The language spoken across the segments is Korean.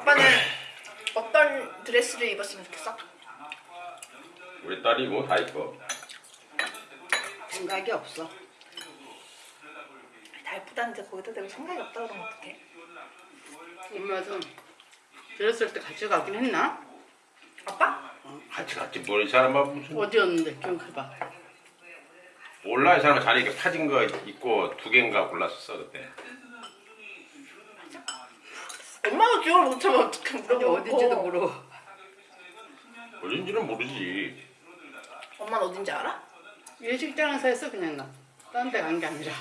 아빠는 어떤 드레스를 입었으면 좋겠어? 우리 딸이 뭐 다 입고 생각이 없어. 다 예쁘다는데 거기다 대고 생각이 없다 그러면 어떡해? 엄마도 들었을 때 같이 가긴 했나? 아빠? 같이 갔지 뭘이 사람아 무슨 어디였는데 기억해봐. 몰라 이 사람은 자리 이렇게 파진 거 입고 두 개인가 골랐었어 그때 엄마가 기억을 못하면 어떻게 근데 물어보고 어딘지도 모르고. 어딘지는 모르지 엄마는 어딘지 알아? 예식장에서 했어 그냥 나. 딴 데 간 게 아니라.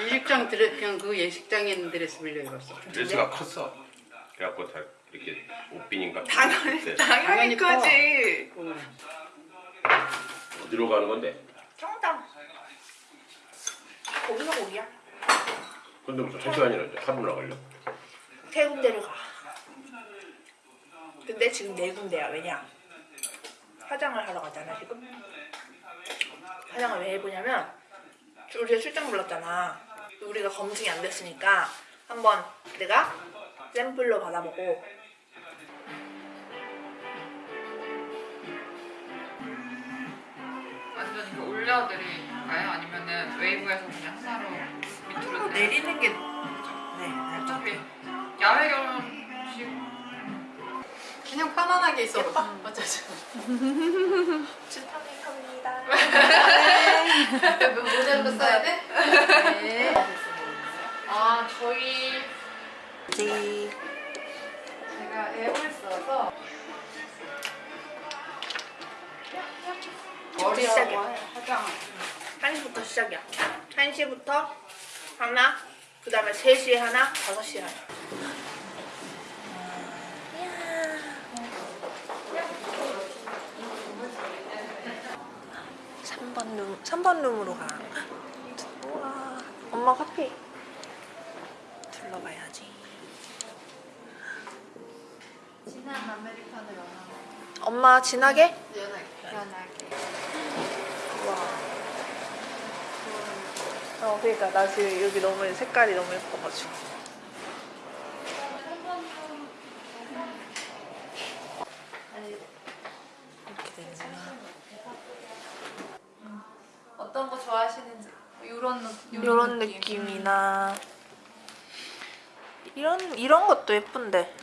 예식장 드레 그냥 그 예식장에 있는 드레스 빌려 입었어. 드레스가 컸어 그래갖고 다 이렇게 옷빈인가 당연히 그때 당연히 당연히 커. 크지 그거. 어디로 가는 건데 청담 거기서 거기야 근데 무슨 한 시간이나 이제 하루나 걸려 세 군데를 가. 근데 지금 네 군데야. 왜냐? 화장을 하러 가잖아 지금. 화장을 왜 해보냐면 우리가 출장 불렀잖아. 우리가 검증이 안 됐으니까 한번 내가 샘플로 받아보고. 완전 이거 올려드릴까요? 아니면은 웨이브에서 그냥 하나로 밑으로 내리 내리는 게 네, 어차피 야외 결혼식. 그냥 편안하게 있어 어쩌죠 축하합니다 모델로 써야 돼? 네. 아 저희 제가 앱을 써서. 머리하고 화장 1시부터 시작이야. 1시부터 하나 그 다음에 3시에 하나 5시에 하나 3번 룸, 3번 룸으로 가. 우와. 엄마 커피. 둘러봐야지. 진한 아메리카노 엄마 진하게 우와. 어, 그러니까 나 지금 여기 너무 색깔이 너무 예뻐가지고. 이렇게 되는구나. 어떤 거 좋아하시는지 이런 느낌 이런 느낌이나 이런 이런 것도 예쁜데.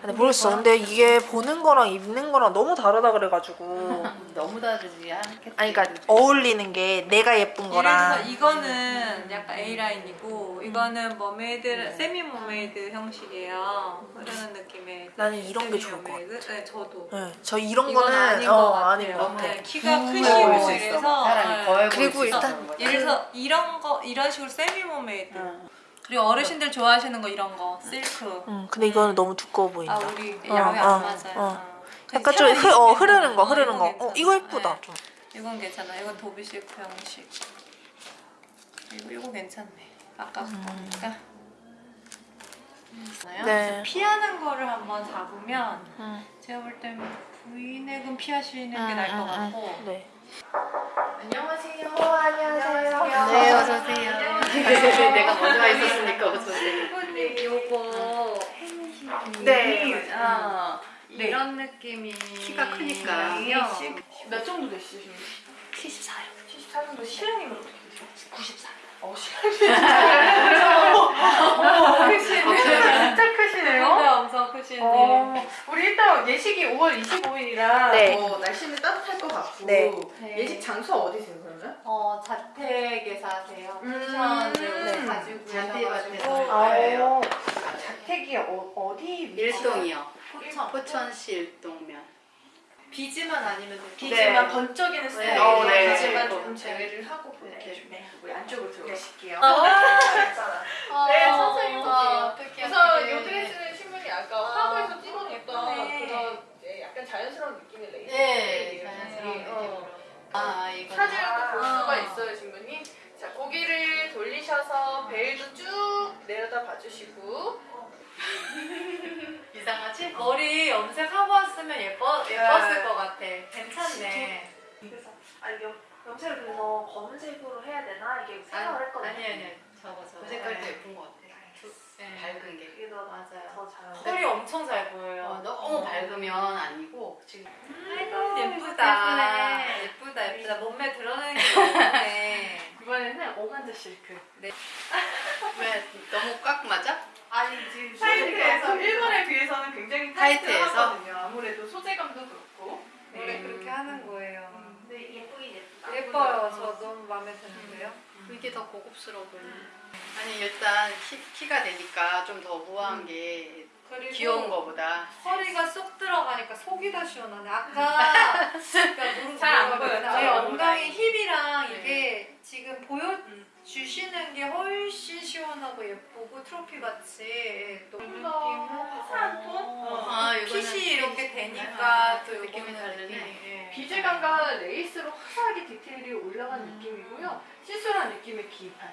근데 모르겠어. 근데 이게 보는 거랑 입는 거랑 너무 다르다 그래가지고. 너무 다르지 않겠지 아니 그러니까 어울리는 게 내가 예쁜 예를 거랑. 들어서 이거는 약간 A 라인이고 이거는 머메이드 semi mermaid 형식이에요. 이런 느낌의 나는 이런 게 좋을 것 같아. 네, 저도. 네, 저 이런 이건 거는 아닌 어, 것 같아요. 아닌 것 같아. 네, 키가 음, 크시고 보일 수 있어. 이래서 사람이 네. 거해 보일 그리고 수 있어. 일단 예를 들어서 이런 거 이런 식으로 세미 mermaid. 응. 그리고 어르신들 좋아하시는 거 이런 거 실크. 응, 근데 이거는 너무 두꺼워 보인다. 아 우리 어, 야외 어, 안 맞아요. 어. 어. 약간 좀 차라리 흐, 어, 이거 흐르는 거, 괜찮아. 흐르는 거. 어, 이거 괜찮아. 예쁘다. 네. 좀. 이건 괜찮아. 이건 도비 실크 형식. 이거 이거 괜찮네. 아까 거니까. 네. 피하는 거를 한번 잡으면 응. 제가 볼 때는 V넥은 피하시는 게 응, 나을 것 응, 응. 같고 네. 안녕하세요 안녕하세요. 네 어서 오세요 내가 먼저 와 있었으니까 어서오세요. 이분님 요거 네. 아, 네. 느낌이 키가 크니까. 몇 정도 되시신가요? 74요. 74 정도 실행님은 어떻게 되세요? 94. 어 어, 크시네 진짜 크시네요 엄청 크시네 어, 우리 일단 예식이 5월 25일이라 네. 뭐 날씨는 따뜻할 것 같고 네. 네. 예식 장소 어디세요 그러면? 어 자택에서 하세요 음. 네. 가지고 잔디밭에서 고 아, 네. 자택이 어, 어디 일동이요. 포천 포천시 일동면. 비즈만 아니면 비지만 네. 번쩍이는 스타일 어, 네. 비지만 네. 조금 제외를 하고 볼게요 네. 우리 안쪽으로 들어가실게요 어, 네, 선생님 어, 보세요. 어떡해, 우선. 이 드레스는 신부님 아까 화보에서 찍어냈던 네. 그런 약간 자연스러운 느낌의 레이스 네. 자연스러운 이, 느낌으로. 어. 아 이거 사진을 볼 아. 수가 있어요 신부님 자 고개를 돌리셔서 베일도 쭉 내려다 봐주시고 이상하지? 머리 염색하고 왔으면 예뻐, 예뻤을 것 같아 괜찮네 그래서 아 이게 염색을 그래서 검은색으로 해야 되나 이게 생각을 했거든요. 아니 아니 저거 저거 그 색깔도 네. 예쁜 것 같아. 네. 밝은 게. 이게 더, 맞아요 더더 잘. 털이 엄청 잘 어, 보여요. 너무 밝으면 아니고 지금 아이고 예쁘다. 예쁘다 예쁘다. 몸매 드러내는 게 예쁘네. 이번에는 오간자 실크. 왜 너무 꽉 맞아? 아니 지금 타이트해서 일본에 비해서는 굉장히 타이트해서? 타이트하거든요. 아무래도 소재감도 그렇고. 원래 음. 그렇게 하는 거예요. 근데 예쁘긴 예쁘다. 예뻐요. 저 너무 마음에 드는데요. 이게 더 고급스러워 보이네. 아니 일단 키, 키가 되니까 좀 더 우아한 게 그리고 귀여운 거보다 허리가 쏙 들어가니까 속이 더 시원하네. 아까 그러니까 잘안 보여요. 엉덩이. 힙이랑 네. 이게 지금 보여주시는 게 훨씬 시원하고 예쁘고 트로피 같이 너무 좀더 화사한 톤? 어, 아, 핏이 이렇게 핏. 되니까 네, 또 느낌이 이거는 다르네. 느낌이, 예. 비질감과 레이스로 화사하게 디테일이 올라간 느낌이고요. 시술한 느낌의 기판.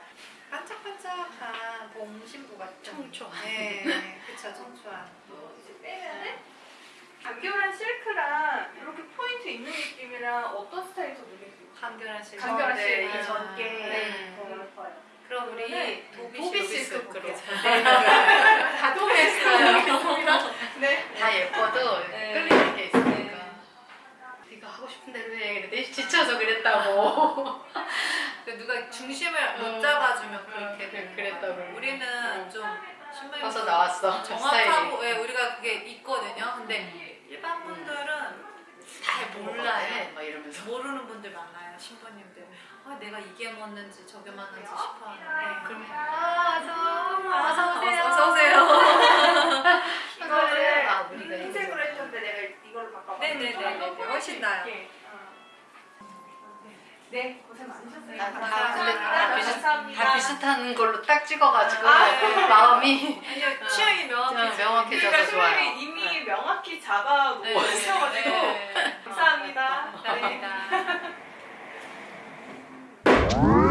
반짝반짝한 봄 신부 같죠? 청초한. 네, 그쵸 청초한. 이제 빼면은 간결한 실크랑 이렇게 포인트 있는 느낌이랑 어떤 스타일이 더 눈에 띄세요? 간결한 실. 간결한 네, 실크 이 전게 네. 그럼 우리 네. 도비 도비 실크 실크 볼게요. 다 동의했어요. 네. 다 예뻐도 네. 끌리는 게 있으니까. 네가 하고 싶은 대로 해. 근데 지쳐서 그랬다고. 그 누가 중심을 못 음. 잡아주면 음, 그렇게 되는 그랬다고. 우리는 좀 신부님 벌써 나왔어. 정확하고. 예, 우리가 그게 있거든요. 근데 일반 분들은 잘 몰라요. 막 이러면서. 모르는 분들 많아요. 신부님들. 아, 내가 이게 맞는지 저게 맞는지 싶어 하는데. 그럼 아, 어서, 어서 오세요. 어서 오세요. 이거를 아, 우리가 흰색으로 했는데 내가 이걸로 바꿔봤어요. 네네네. 훨씬 나아요. 있게. 어. 네, 고생 많으셨어요. 다, 다, 감사합니다. 근데 다, 비슷, 감사합니다. 다 비슷 한 걸로 딱 찍어가지고 아, 네. 마음이 아니요, 취향이 명확해져. 명확해져서 그러니까 좋아요. 이미 명확히 잡아놓고 네. 있어가지고 네. 감사합니다. 네. 감사합니다. 여기는 여기신 아, 네. 네. 그런 거네. 아까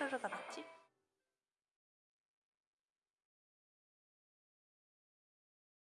차르르가 났지?